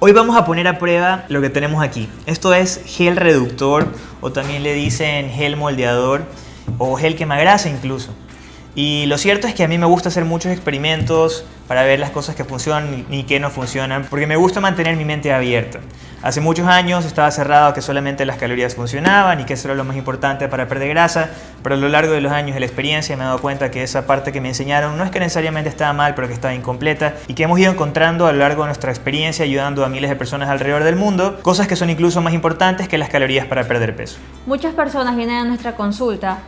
Hoy vamos a poner a prueba lo que tenemos aquí. Esto es gel reductor o también le dicen gel moldeador o gel quemagrasa incluso. Y lo cierto es que a mí me gusta hacer muchos experimentos para ver las cosas que funcionan y que no funcionan, porque me gusta mantener mi mente abierta. Hace muchos años estaba cerrado que solamente las calorías funcionaban y que eso era lo más importante para perder grasa, pero a lo largo de los años de la experiencia me he dado cuenta que esa parte que me enseñaron no es que necesariamente estaba mal, pero que estaba incompleta y que hemos ido encontrando a lo largo de nuestra experiencia ayudando a miles de personas alrededor del mundo, cosas que son incluso más importantes que las calorías para perder peso. Muchas personas vienen a nuestra consulta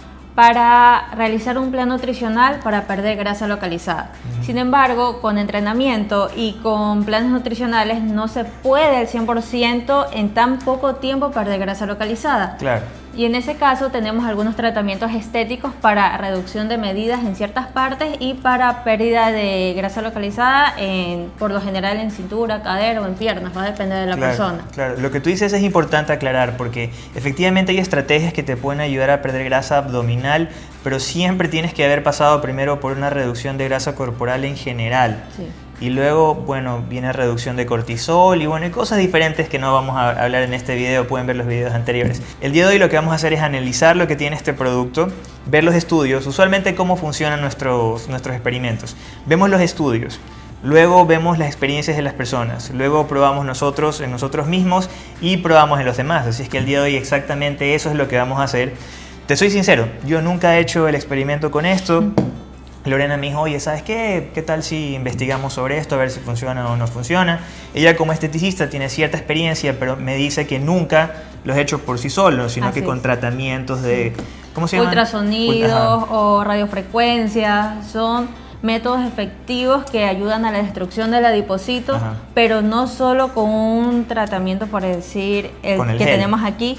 para realizar un plan nutricional para perder grasa localizada. Sin embargo, con entrenamiento y con planes nutricionales no se puede al 100% en tan poco tiempo perder grasa localizada. Claro. Y en ese caso tenemos algunos tratamientos estéticos para reducción de medidas en ciertas partes y para pérdida de grasa localizada en, por lo general en cintura, cadera o en piernas, va a depender de la persona. Claro, lo que tú dices es importante aclarar porque efectivamente hay estrategias que te pueden ayudar a perder grasa abdominal, pero siempre tienes que haber pasado primero por una reducción de grasa corporal en general. Sí. Y luego, bueno, viene reducción de cortisol y bueno, hay cosas diferentes que no vamos a hablar en este video, pueden ver los videos anteriores. El día de hoy lo que vamos a hacer es analizar lo que tiene este producto, ver los estudios, usualmente cómo funcionan nuestros, nuestros experimentos. Vemos los estudios, luego vemos las experiencias de las personas, luego probamos nosotros en nosotros mismos y probamos en los demás. Así es que el día de hoy exactamente eso es lo que vamos a hacer. Te soy sincero, yo nunca he hecho el experimento con esto, Lorena me dijo, oye, ¿sabes qué? ¿Qué tal si investigamos sobre esto, a ver si funciona o no funciona? Ella como esteticista tiene cierta experiencia, pero me dice que nunca los ha hecho por sí solo, sino que con tratamientos de... ¿Cómo se llama? Ultrasonidos o radiofrecuencia, son métodos efectivos que ayudan a la destrucción del adipocito, pero no solo con un tratamiento, por decir, el, que tenemos aquí,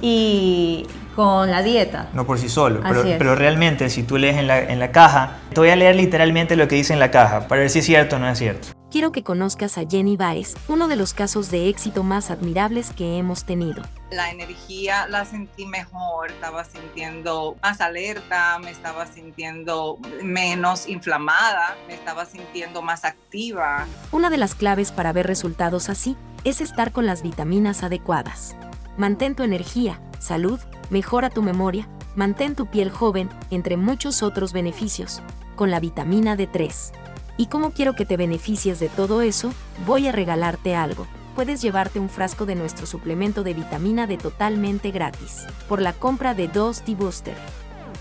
y con la dieta. No por sí solo, pero, realmente si tú lees en la, en la caja, te voy a leer literalmente lo que dice en la caja, para ver si es cierto o no es cierto. Quiero que conozcas a Jenny Baez, uno de los casos de éxito más admirables que hemos tenido. La energía la sentí mejor, estaba sintiendo más alerta, me estaba sintiendo menos inflamada, me estaba sintiendo más activa. Una de las claves para ver resultados así es estar con las vitaminas adecuadas. Mantén tu energía, salud, mejora tu memoria, mantén tu piel joven, entre muchos otros beneficios, con la vitamina D3. ¿Y cómo quiero que te beneficies de todo eso? Voy a regalarte algo. Puedes llevarte un frasco de nuestro suplemento de vitamina D totalmente gratis, por la compra de dos T-Booster.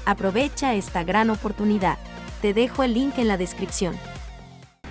Aprovecha esta gran oportunidad. Te dejo el link en la descripción.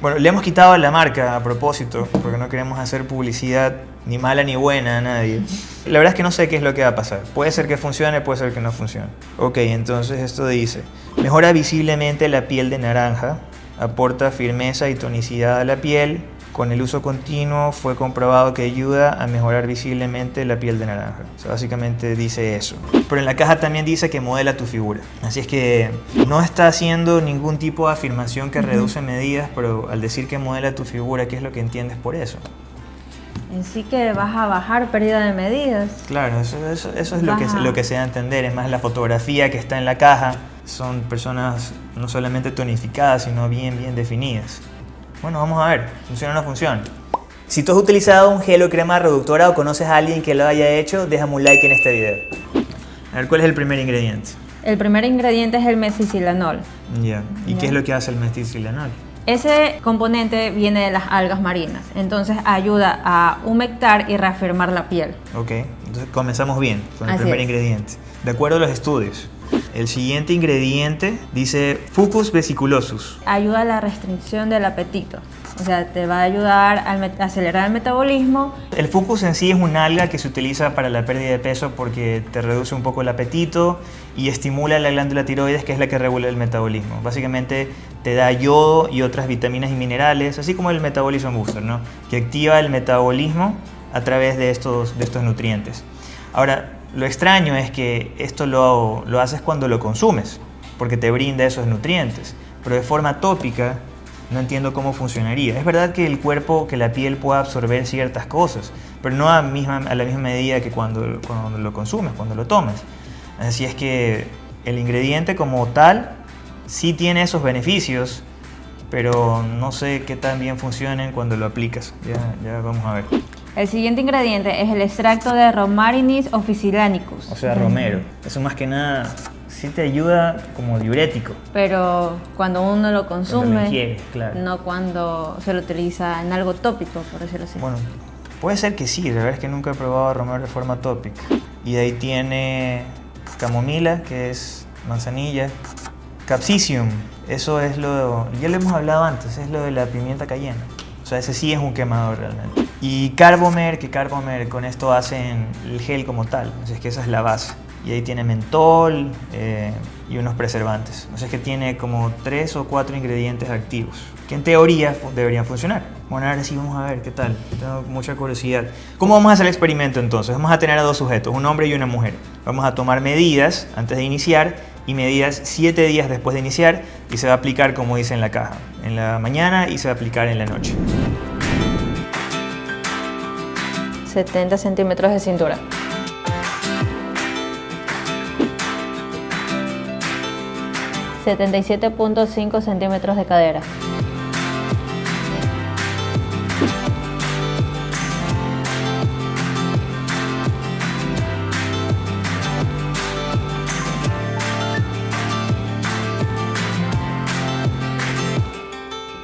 Bueno, le hemos quitado la marca a propósito, porque no queremos hacer publicidad ni mala ni buena a nadie. La verdad es que no sé qué es lo que va a pasar. Puede ser que funcione, puede ser que no funcione. Ok, entonces esto dice, mejora visiblemente la piel de naranja, aporta firmeza y tonicidad a la piel. Con el uso continuo fue comprobado que ayuda a mejorar visiblemente la piel de naranja. básicamente dice eso. Pero en la caja también dice que modela tu figura. Así es que no está haciendo ningún tipo de afirmación que reduce medidas, pero al decir que modela tu figura, ¿qué es lo que entiendes por eso? En sí que vas a bajar pérdida de medidas. Claro, eso, es lo que, lo que se da a entender. Es más la fotografía que está en la caja son personas no solamente tonificadas, sino bien, bien definidas. Bueno, vamos a ver, ¿funciona o no funciona? Si tú has utilizado un gel o crema reductora o conoces a alguien que lo haya hecho, déjame un like en este video. A ver, ¿cuál es el primer ingrediente? El primer ingrediente es el mesicilanol. Ya. ¿Y qué es lo que hace el mesicilanol? Ese componente viene de las algas marinas, entonces ayuda a humectar y reafirmar la piel. Ok, entonces comenzamos bien con el primer ingrediente. De acuerdo a los estudios, el siguiente ingrediente dice Fucus vesiculosus. Ayuda a la restricción del apetito. O sea, te va a ayudar a acelerar el metabolismo. El fucus en sí es un alga que se utiliza para la pérdida de peso porque te reduce un poco el apetito y estimula la glándula tiroides que es la que regula el metabolismo. Básicamente te da yodo y otras vitaminas y minerales, así como el metabolismo booster, ¿no? que activa el metabolismo a través de estos, de estos nutrientes. Ahora, lo extraño es que esto lo, lo haces cuando lo consumes, porque te brinda esos nutrientes, pero de forma tópica no entiendo cómo funcionaría. Es verdad que el cuerpo, que la piel pueda absorber ciertas cosas, pero no a, misma, a la misma medida que cuando, cuando lo consumes, cuando lo tomas. Así es que el ingrediente como tal sí tiene esos beneficios, pero no sé qué tan bien funcionen cuando lo aplicas. Ya, ya vamos a ver. El siguiente ingrediente es el extracto de Romarinis officinalicus. O sea, romero. Eso más que nada sí te ayuda como diurético. Pero cuando uno lo consume, lo claro. no cuando se lo utiliza en algo tópico, por decirlo así. Bueno, puede ser que sí, la verdad es que nunca he probado romero de forma tópica. Y de ahí tiene camomila, que es manzanilla, capsicium, eso es lo, ya lo hemos hablado antes, es lo de la pimienta cayena. O sea, ese sí es un quemador realmente. Y Carbomer, que Carbomer con esto hacen el gel como tal, así es que esa es la base. Y ahí tiene mentol eh, y unos preservantes. O sea, es que tiene como tres o cuatro ingredientes activos, que en teoría deberían funcionar. Bueno, ahora sí vamos a ver qué tal. Tengo mucha curiosidad. ¿Cómo vamos a hacer el experimento entonces? Vamos a tener a dos sujetos, un hombre y una mujer. Vamos a tomar medidas antes de iniciar y medidas 7 días después de iniciar y se va a aplicar como dice en la caja, en la mañana y se va a aplicar en la noche. 70 centímetros de cintura. ...77.5 centímetros de cadera.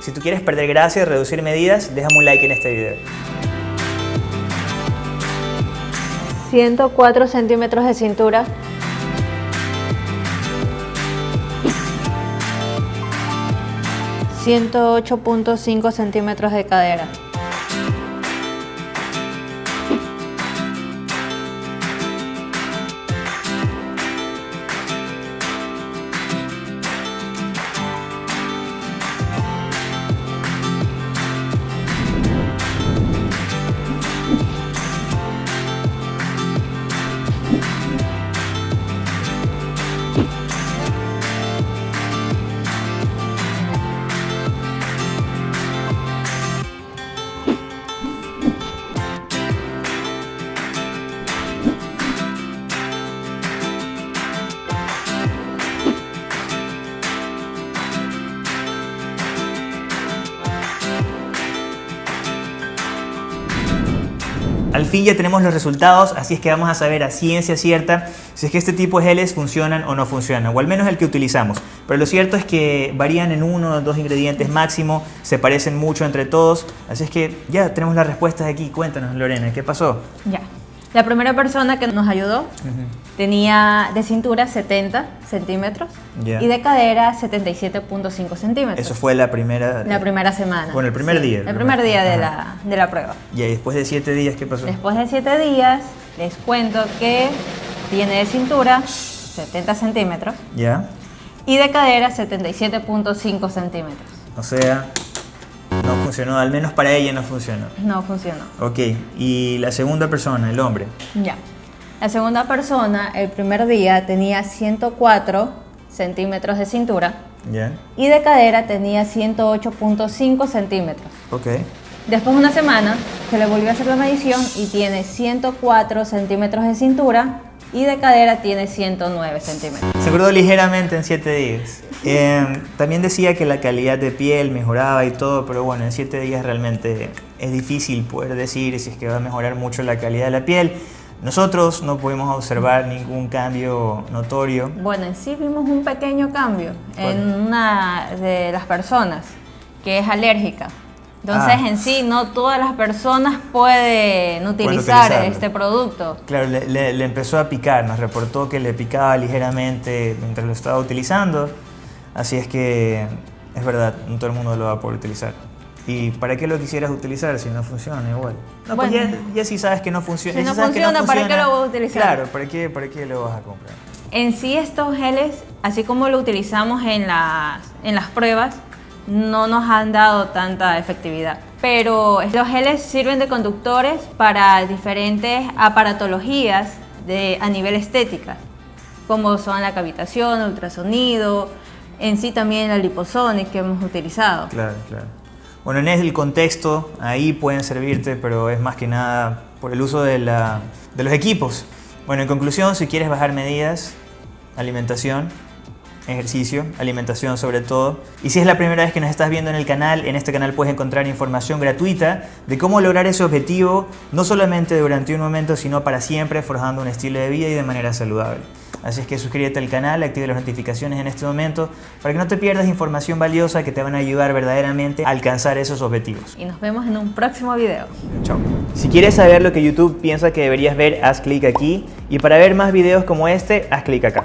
Si tú quieres perder grasa y reducir medidas, déjame un like en este video. 104 centímetros de cintura. ...108.5 centímetros de cadera. Al fin ya tenemos los resultados, así es que vamos a saber a ciencia cierta si es que este tipo de geles funcionan o no funcionan, o al menos el que utilizamos. Pero lo cierto es que varían en uno o dos ingredientes máximo, se parecen mucho entre todos, así es que ya tenemos las respuestas aquí. Cuéntanos, Lorena, ¿qué pasó? Ya. La primera persona que nos ayudó tenía de cintura 70 centímetros y de cadera 77.5 centímetros. Eso fue la primera... La primera semana. Bueno, el primer día. El primer, día de la, de la, prueba. Y después de 7 días, ¿qué pasó? Después de 7 días, les cuento que tiene de cintura 70 centímetros. Ya. Y de cadera 77.5 centímetros. O sea, no funcionó, al menos para ella no funcionó. No funcionó. Ok, y la segunda persona, el hombre. Ya. La segunda persona, el primer día, tenía 104 centímetros de cintura. Ya. Y de cadera tenía 108.5 centímetros. Ok. Después de una semana, se le volvió a hacer la medición y tiene 104 centímetros de cintura y de cadera tiene 109 centímetros. Se engordó ligeramente en 7 días. Eh, también decía que la calidad de piel mejoraba y todo, pero bueno, en 7 días realmente es difícil poder decir si es que va a mejorar mucho la calidad de la piel. Nosotros no pudimos observar ningún cambio notorio. Bueno, en sí vimos un pequeño cambio en una de las personas que es alérgica. Entonces, ah. en sí, no todas las personas pueden utilizar este producto. Claro, le, empezó a picar, nos reportó que le picaba ligeramente mientras lo estaba utilizando. Así es que es verdad, no todo el mundo lo va a poder utilizar. ¿Y para qué lo quisieras utilizar si no funciona igual? No, pues ya, si sabes que no funciona. Si no, funciona, ¿para qué lo vas a utilizar? Claro, ¿para qué, ¿para qué lo vas a comprar? En sí estos geles, así como lo utilizamos en las, en las pruebas, no nos han dado tanta efectividad. Pero los geles sirven de conductores para diferentes aparatologías de, a nivel estética, como son la cavitación, ultrasonido, en sí también la liposonic que hemos utilizado. Claro, claro. Bueno, en el contexto, ahí pueden servirte, pero es más que nada por el uso de, los equipos. Bueno, en conclusión, si quieres bajar medidas, alimentación, ejercicio, alimentación sobre todo. Y si es la primera vez que nos estás viendo en el canal, en este canal puedes encontrar información gratuita de cómo lograr ese objetivo, no solamente durante un momento, sino para siempre, forjando un estilo de vida y de manera saludable. Así es que suscríbete al canal, active las notificaciones en este momento para que no te pierdas información valiosa que te van a ayudar verdaderamente a alcanzar esos objetivos. Y nos vemos en un próximo video. Chao. Si quieres saber lo que YouTube piensa que deberías ver, haz clic aquí y para ver más videos como este, haz clic acá.